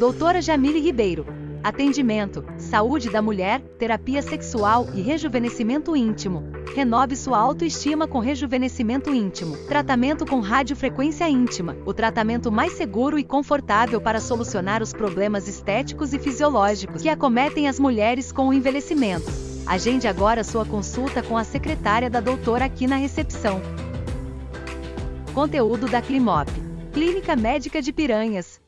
Doutora Jamile Ribeiro. Atendimento, saúde da mulher, terapia sexual e rejuvenescimento íntimo. Renove sua autoestima com rejuvenescimento íntimo. Tratamento com radiofrequência íntima. O tratamento mais seguro e confortável para solucionar os problemas estéticos e fisiológicos que acometem as mulheres com o envelhecimento. Agende agora sua consulta com a secretária da doutora aqui na recepção. Conteúdo da Climop. Clínica Médica de Piranhas.